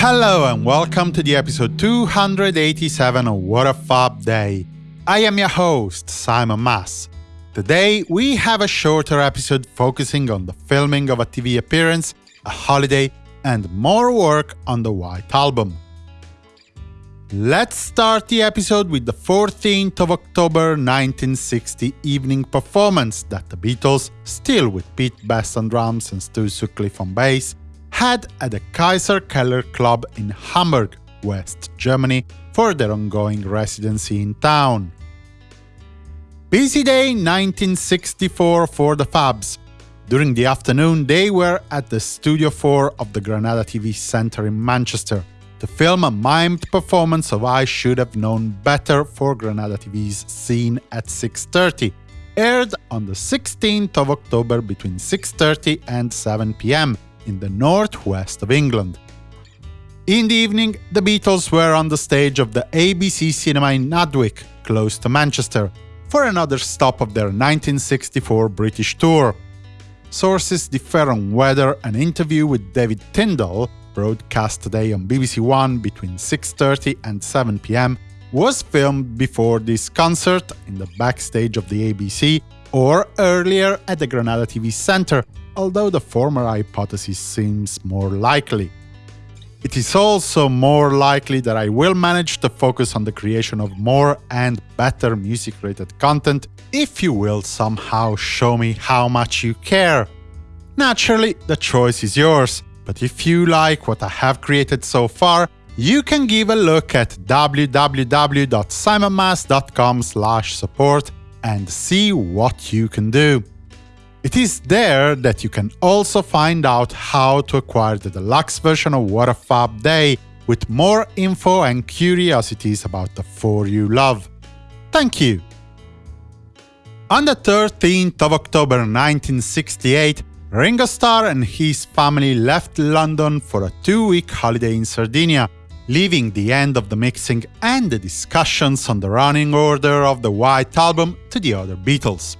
Hello and welcome to the episode 287 of What a Fab Day. I am your host, Simon Mas. Today we have a shorter episode focusing on the filming of a TV appearance, a holiday, and more work on the White Album. Let's start the episode with the 14th of October 1960 evening performance that the Beatles, still with Pete Best on drums and Stu Sutcliffe on bass, had at the Kaiserkeller Club in Hamburg, West Germany, for their ongoing residency in town. Busy day 1964 for the Fabs. During the afternoon, they were at the Studio 4 of the Granada TV Centre in Manchester to film a mimed performance of I Should Have Known Better for Granada TV's Scene at 6.30, aired on the 16th of October between 6.30 and 7 pm in the northwest of England. In the evening, the Beatles were on the stage of the ABC Cinema in Nantwich, close to Manchester, for another stop of their 1964 British tour. Sources differ on whether an interview with David Tindall, broadcast today on BBC One between 6.30 and 7 pm, was filmed before this concert in the backstage of the ABC or earlier at the Granada TV Centre, although the former hypothesis seems more likely. It is also more likely that I will manage to focus on the creation of more and better music-related content if you will somehow show me how much you care. Naturally, the choice is yours, but if you like what I have created so far, you can give a look at www.simonmas.com support and see what you can do. It is there that you can also find out how to acquire the deluxe version of What a Fab Day, with more info and curiosities about the four you love. Thank you! On the 13th of October 1968, Ringo Starr and his family left London for a two-week holiday in Sardinia, leaving the end of the mixing and the discussions on the running order of the White Album to the other Beatles.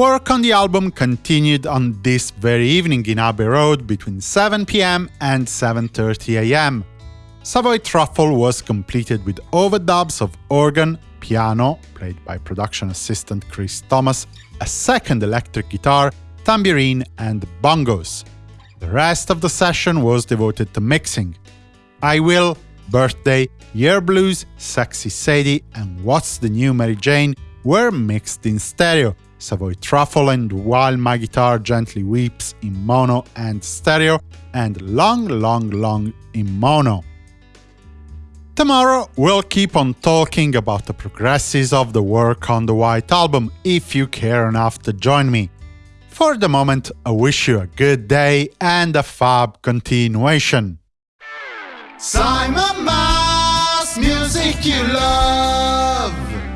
Work on the album continued on this very evening in Abbey Road between 7 pm and 7.30 am. Savoy Truffle was completed with overdubs of organ, piano, played by production assistant Chris Thomas, a second electric guitar, tambourine and bongos. The rest of the session was devoted to mixing. I Will, Birthday, Yer Blues, Sexy Sadie and What's the New Mary Jane were mixed in stereo, Savoy Truffle and While My Guitar Gently Weeps in mono and stereo, and Long Long Long in mono. Tomorrow we'll keep on talking about the progresses of the work on the White Album, if you care enough to join me. For the moment, I wish you a good day and a fab continuation. Simon Mas, music you love.